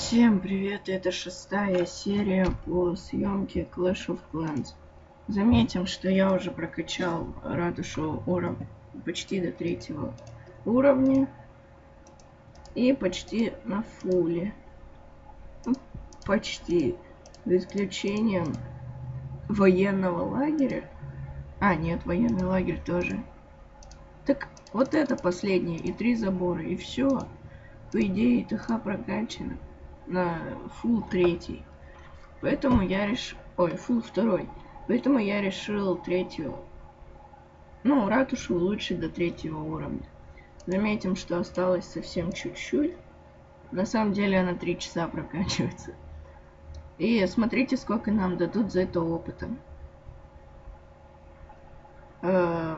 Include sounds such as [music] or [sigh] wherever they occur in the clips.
Всем привет, это шестая серия по съемке Clash of Clans. Заметим, что я уже прокачал ратушу уров... почти до третьего уровня. И почти на фуле. Ну, почти. За исключением военного лагеря. А, нет, военный лагерь тоже. Так, вот это последнее, и три забора, и все. По идее, ТХ прокачано на full третий. Поэтому я решил... Ой, full второй. Поэтому я решил третью... Ну, ратушу улучшить до третьего уровня. Заметим, что осталось совсем чуть-чуть. На самом деле она 3 часа прокачивается. И смотрите, сколько нам дадут за это опыта. Э,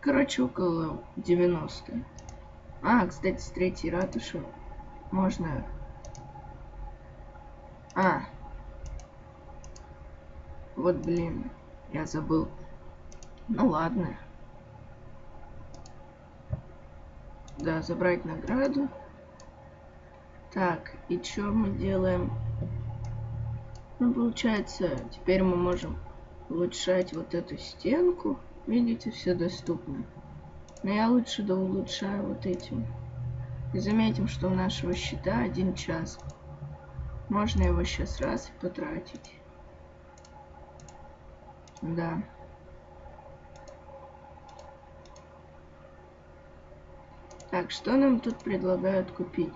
короче, около 90. А, кстати, с третьей ратуши можно а. Вот, блин, я забыл. Ну ладно. Да, забрать награду. Так, и что мы делаем? Ну, получается, теперь мы можем улучшать вот эту стенку. Видите, все доступно. Но я лучше да улучшаю вот этим. И заметим, что у нашего счета один час. Можно его сейчас раз потратить. Да. Так, что нам тут предлагают купить?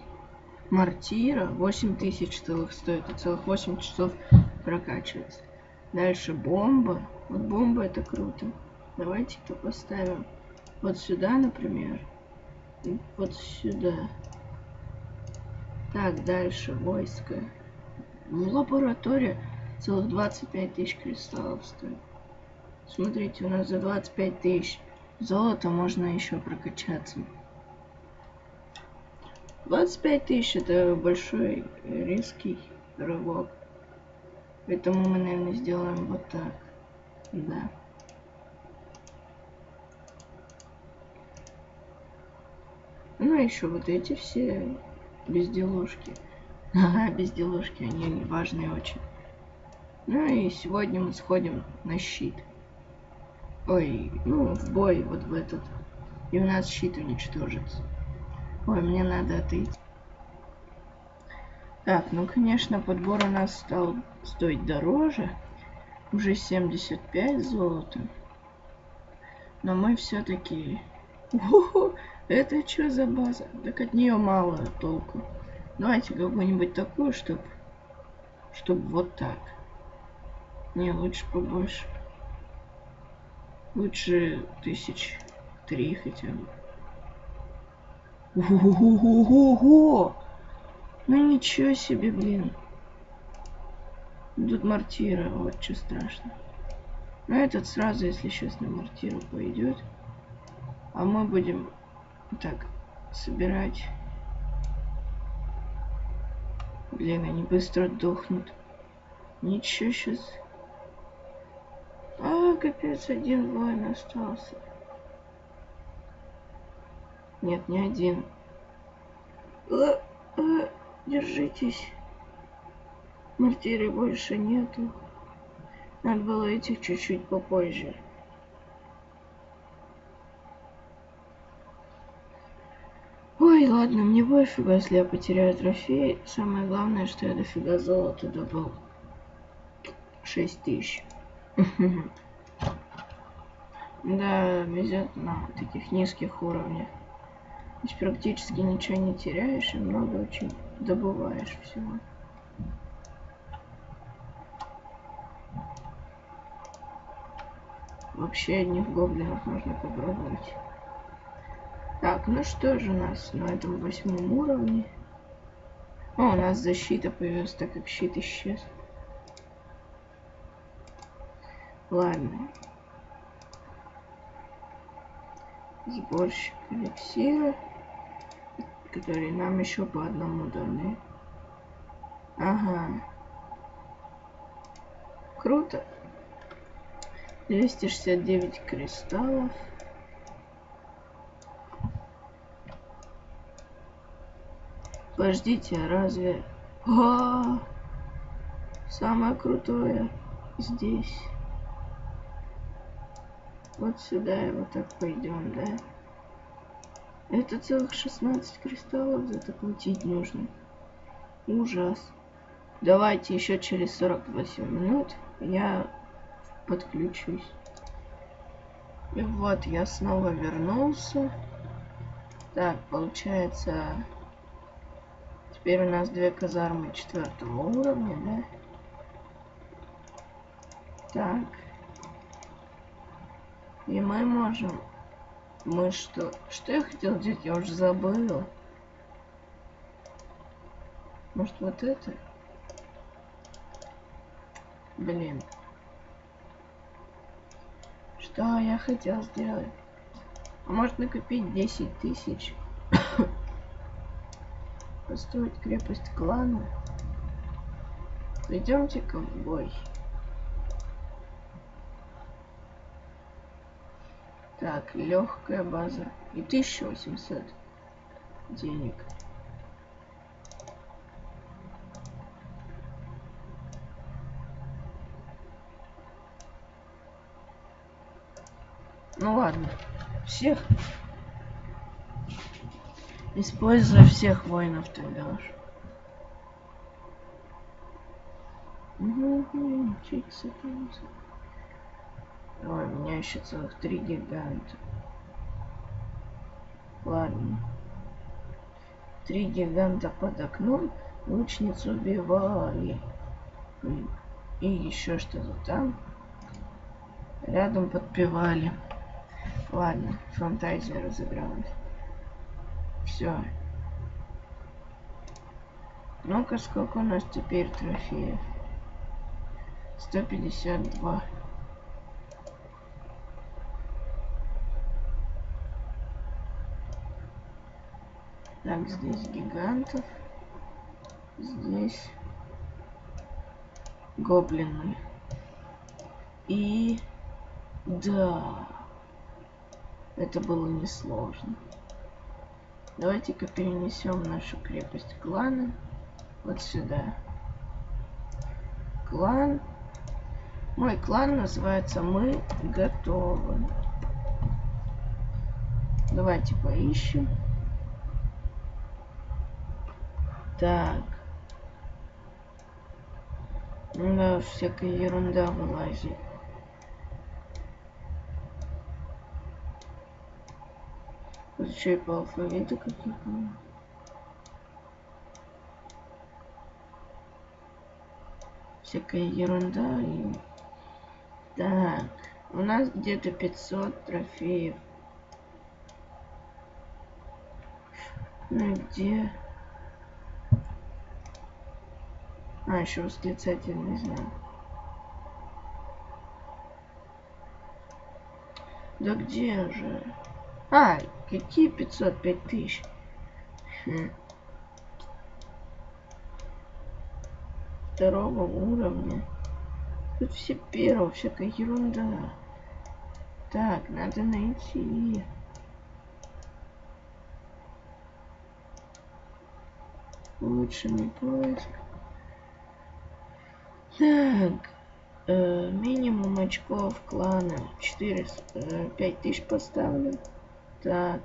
Мартира 8000 целых стоит, и целых 8 часов прокачивается. Дальше бомба. Вот бомба это круто. Давайте-ка поставим вот сюда, например. И вот сюда. Так, дальше войско. В лаборатории целых 25 тысяч кристаллов стоит. Смотрите, у нас за 25 тысяч золота можно еще прокачаться. 25 тысяч это большой риский рывок. Поэтому мы, наверное, сделаем вот так. Да. Ну, а еще вот эти все безделушки. Ага, безделушки, они важные очень. Ну и сегодня мы сходим на щит. Ой, ну, в бой вот в этот. И у нас щит уничтожится. Ой, мне надо отойти. Так, ну, конечно, подбор у нас стал стоить дороже. Уже 75 золота. Но мы все-таки... [laughs] Это что за база? Так от нее мало толку. Давайте какую-нибудь такую, чтобы чтобы вот так. Не, лучше побольше. Лучше тысяч три хотя бы. Ого-го-го! Ну ничего себе, блин. Тут мортира, вот что страшно. Но этот сразу, если сейчас на мортиру пойдет. А мы будем так собирать Блин, они быстро дохнут. Ничего сейчас. А, капец, один воин остался. Нет, не один. А, а, держитесь. Мартиры больше нету. Надо было этих чуть-чуть попозже. Ладно, мне пофигу, если я потеряю трофей. Самое главное, что я дофига золота добыл. 6 тысяч. [laughs] Да, везет на таких низких уровнях. Здесь практически ничего не теряешь и много очень добываешь всего. Вообще одних гоблинов можно попробовать. Так, ну что же у нас на этом восьмом уровне? О, у нас защита появилась, так как щит исчез. Ладно. Сборщик эликсира, который нам еще по одному даны. Ага. Круто. 269 кристаллов. Подождите, разве А, самое крутое здесь. Вот сюда и вот так пойдем, да? Это целых 16 кристаллов за это платить нужно. Ужас. Давайте еще через 48 минут я подключусь. И вот я снова вернулся. Так, получается... Теперь у нас две казармы четвертого уровня, да? Так. И мы можем... Мы что? Что я хотел делать? Я уже забыл. Может вот это? Блин. Что я хотел сделать? А может накопить 10 тысяч? Построить крепость клана? Пойдемте-ка в бой. Так, легкая база. И 1800 денег. Ну ладно. Всех. Используй всех воинов тогда уж. Ой, у меня еще целых три гиганта. Ладно. Три гиганта под окном. Лучницу убивали. И еще что-то там. Рядом подпевали. Ладно, фантазия разыгралась. Все. Ну-ка, сколько у нас теперь трофеев? 152. Так, здесь гигантов. Здесь гоблины. И да, это было несложно. Давайте-ка перенесем нашу крепость клана вот сюда. Клан. Мой клан называется Мы готовы. Давайте поищем. Так. Да, всякая ерунда вылазит. Еще и по алфавиту какие-то. Всякая ерунда и... Так, у нас где-то 500 трофеев. Ну где? А, еще восклицатель, не знаю. Да где же? А, какие 505 тысяч? Хм. Второго уровня. Тут все первого, всякая ерунда. Так, надо найти. Улучшенный поиск. Так. Э, минимум очков клана. 4, э, 5 тысяч поставлю. Так.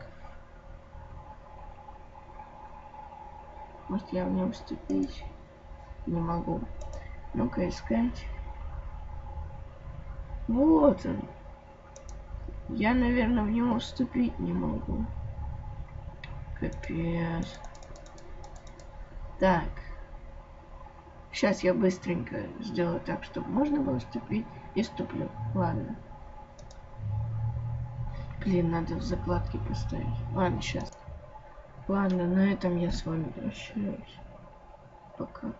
Может я в нем вступить? Не могу. Ну-ка искать. Вот он. Я, наверное, в него вступить не могу. Капец. Так. Сейчас я быстренько сделаю так, чтобы можно было вступить. И вступлю. Ладно. Блин, надо в закладке поставить. Ладно, сейчас. Ладно, на этом я с вами прощаюсь. Пока.